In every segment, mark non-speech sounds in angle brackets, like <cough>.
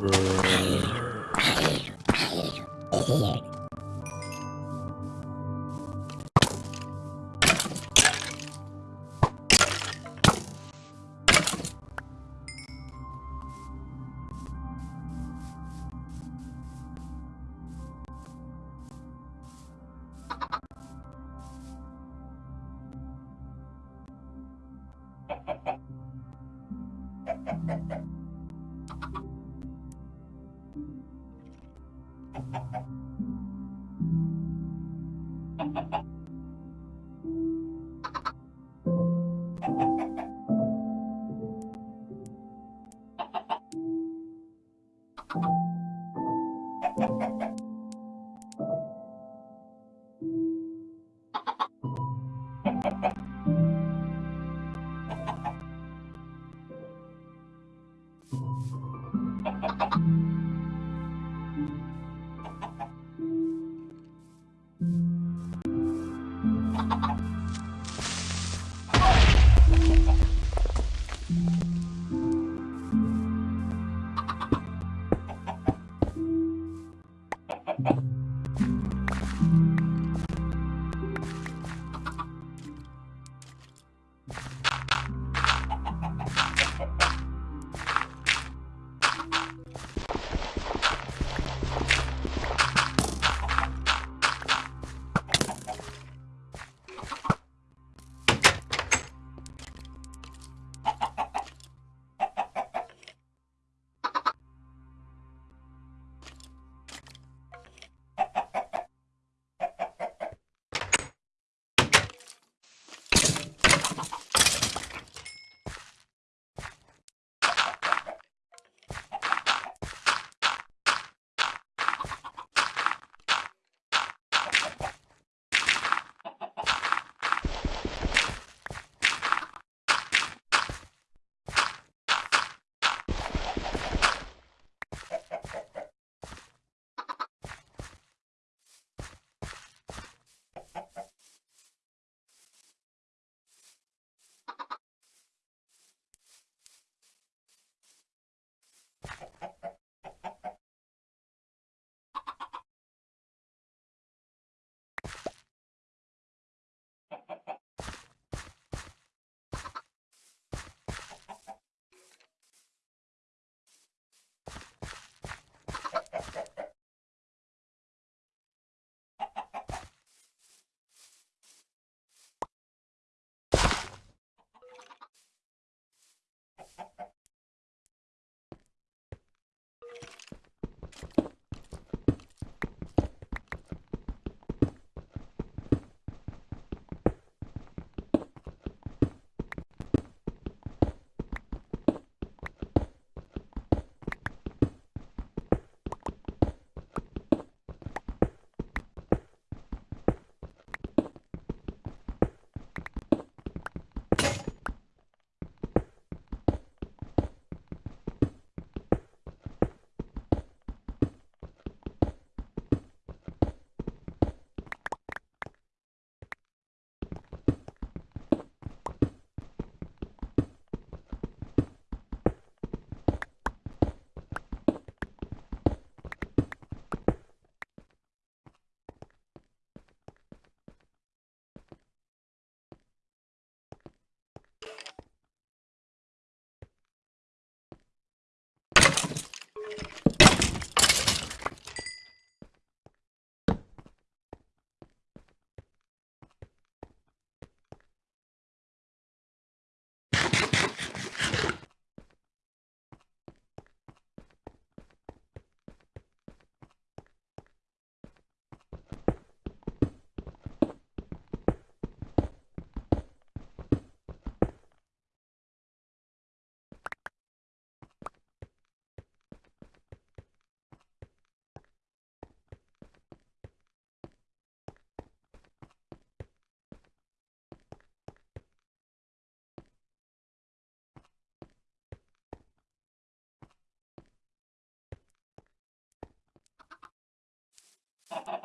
Brrrr. Thank <laughs> you.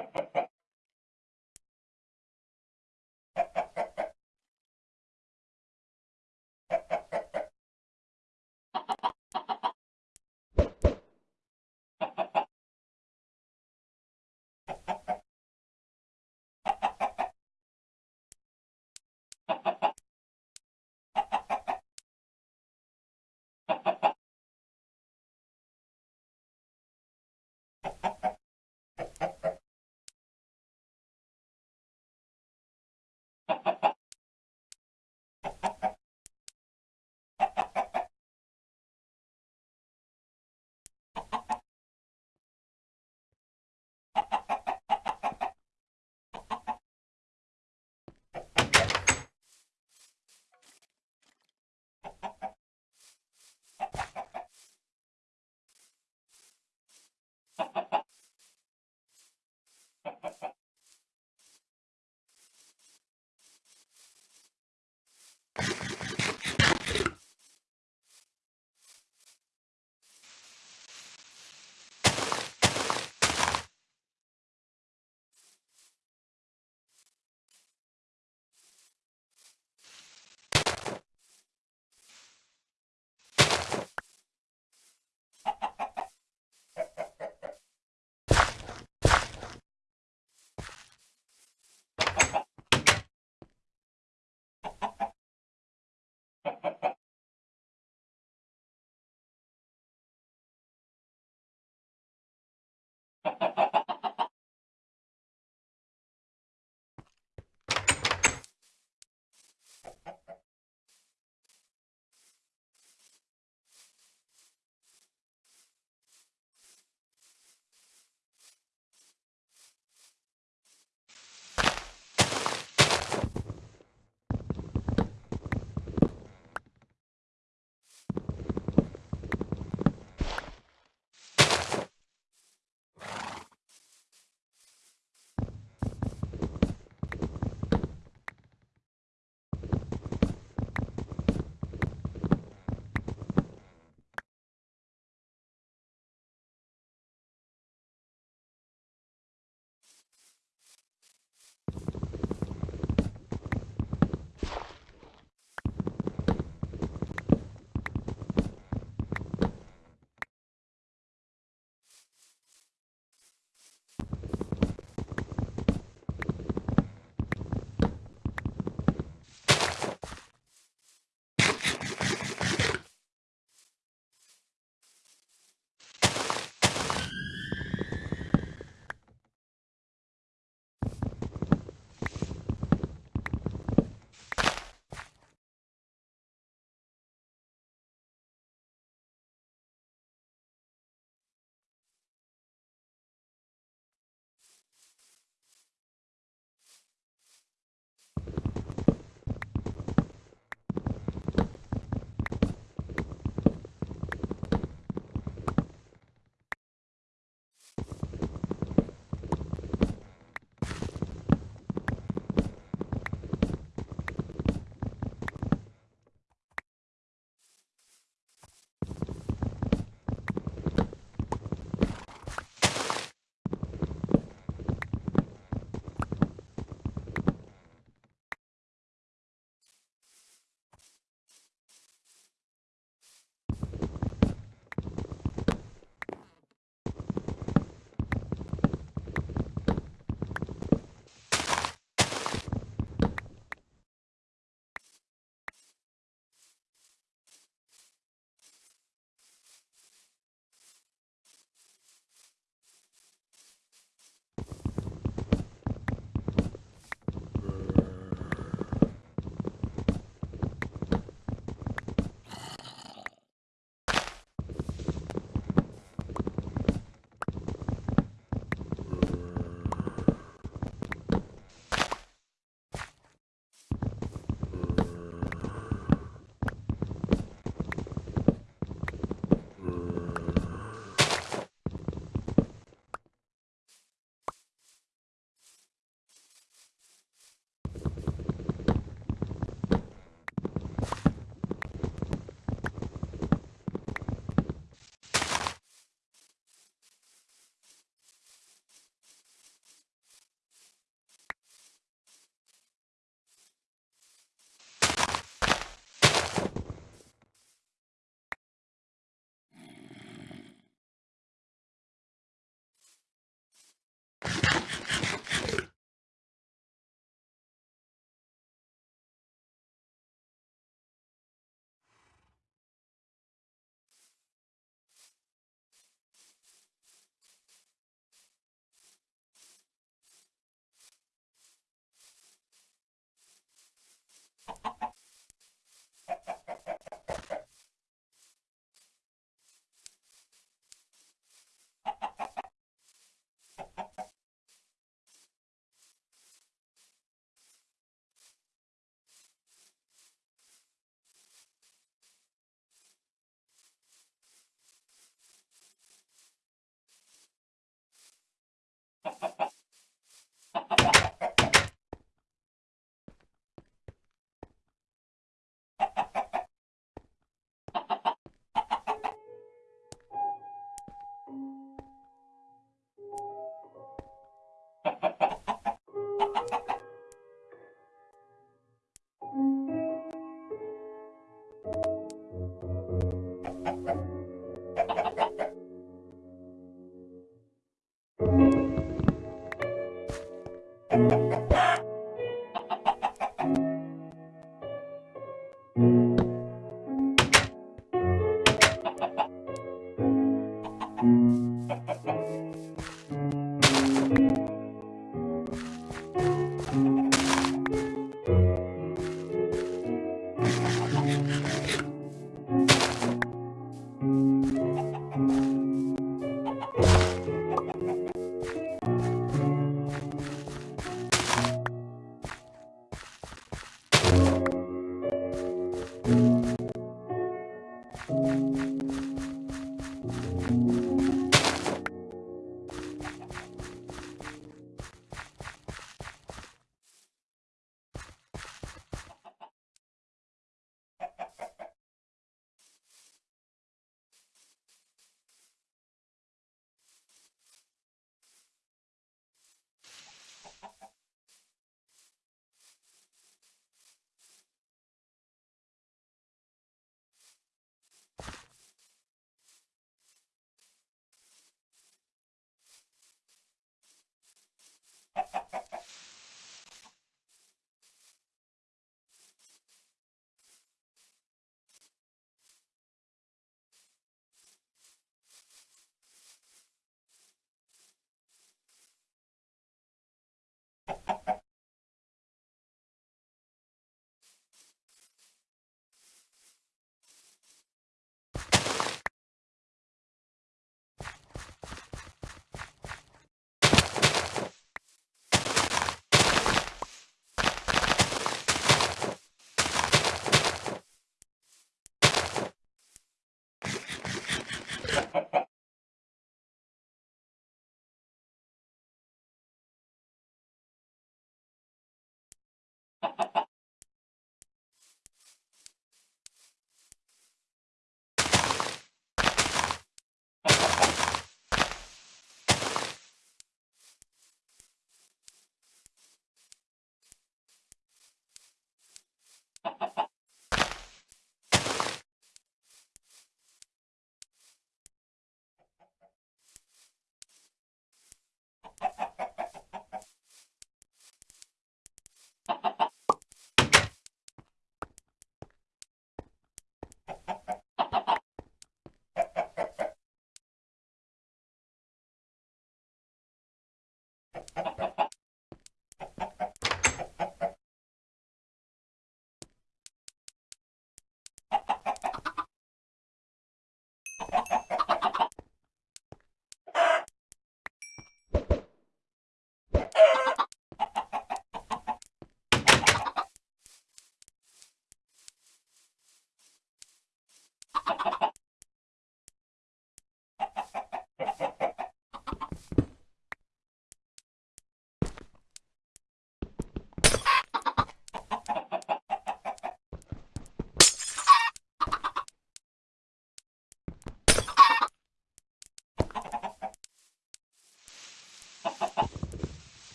Thank you.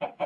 Ha <laughs> ha.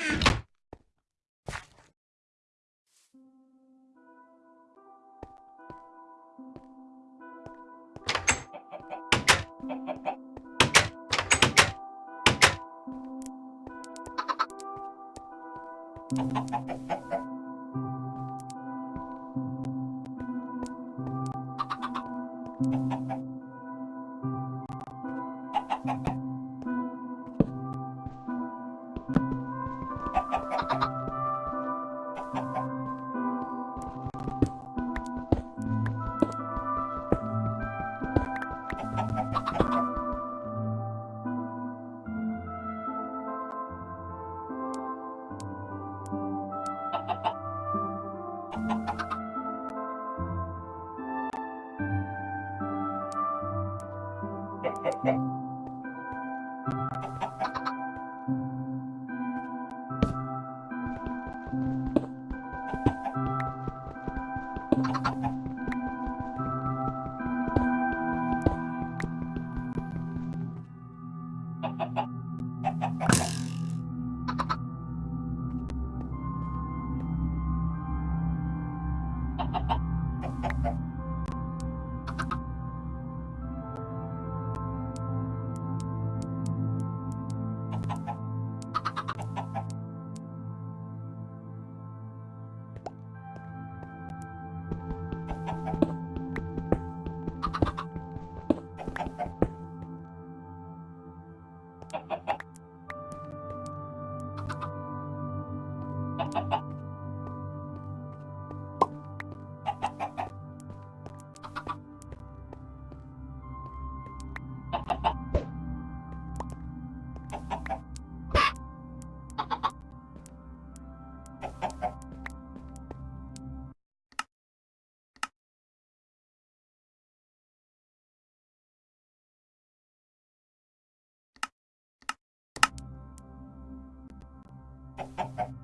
Ha ha ha ha ha ha! Ha ha ha.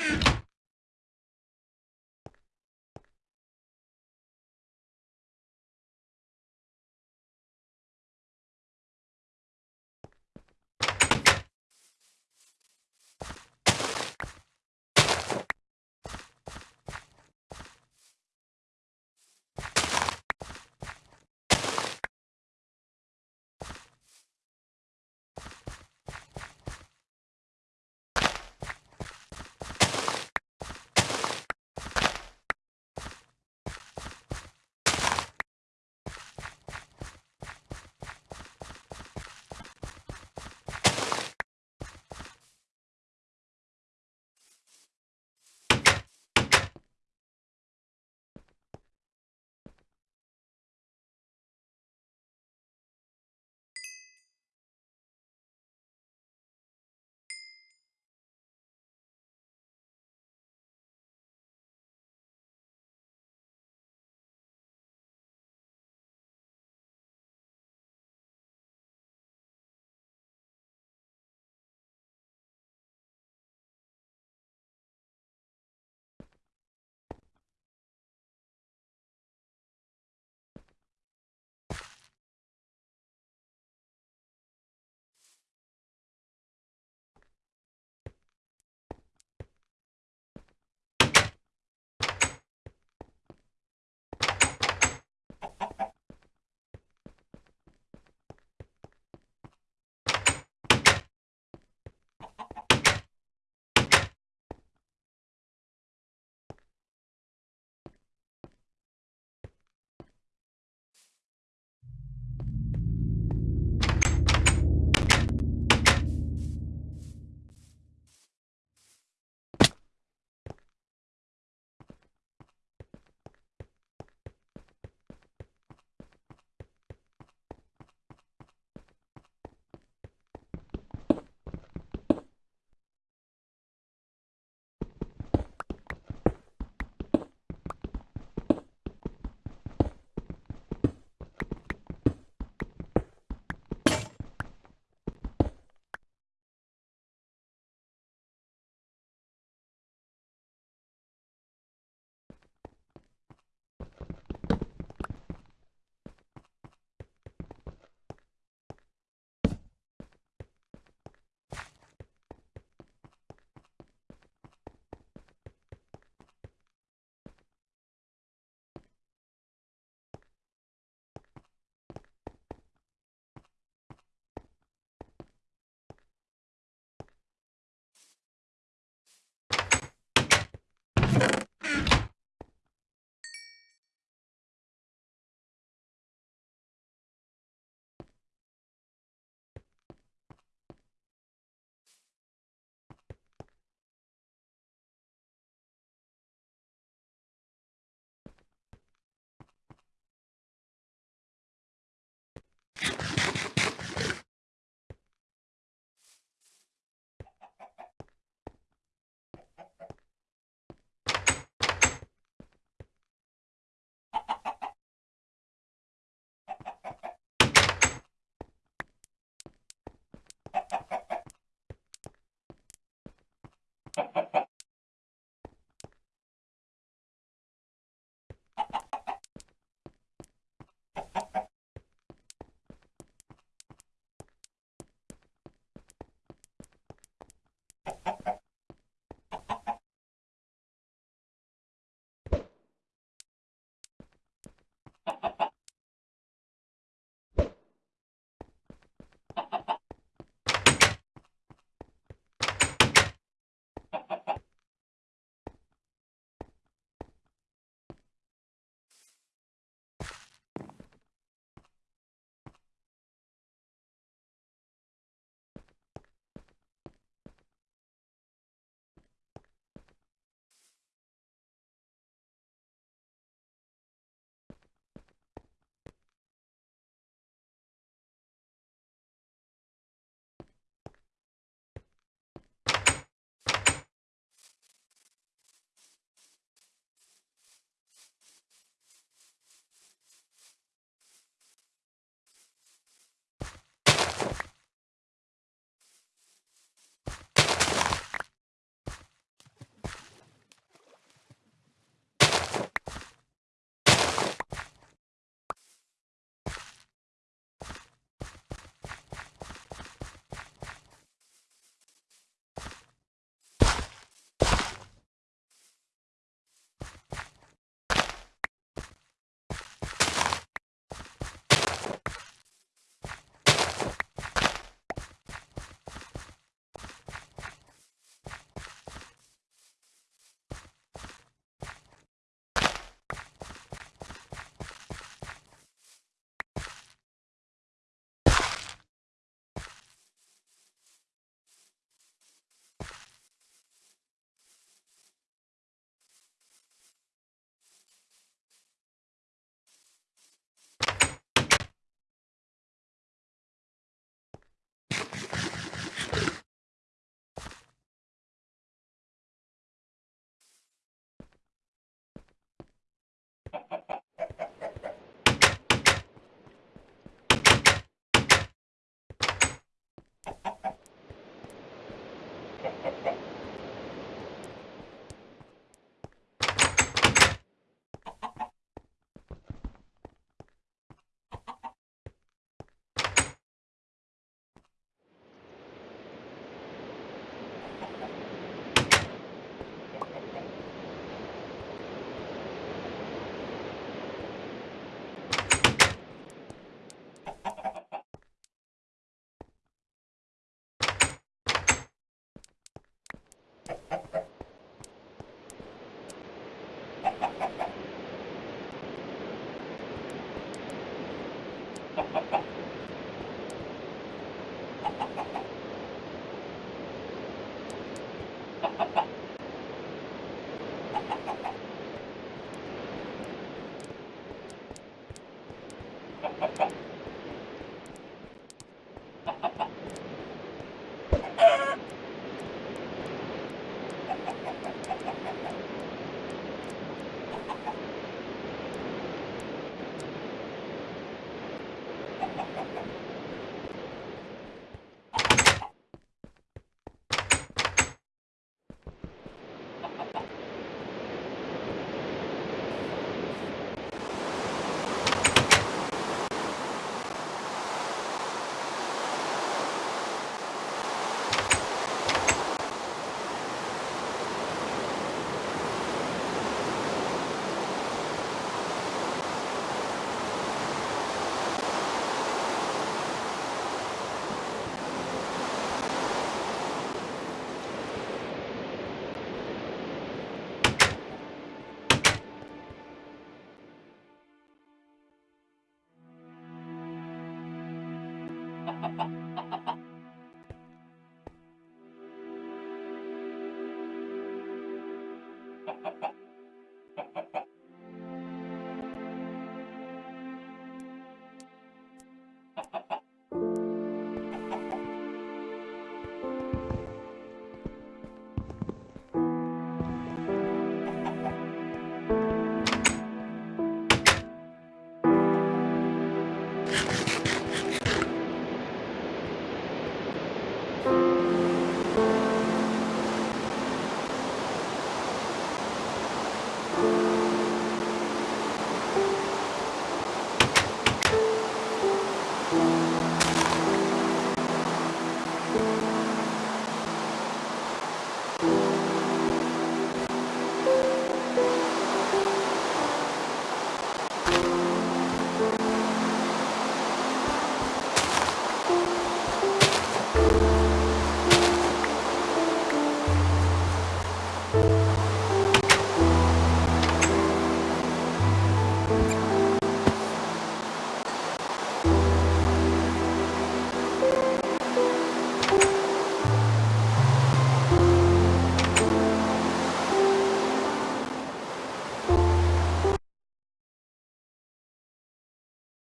Thank <laughs> you.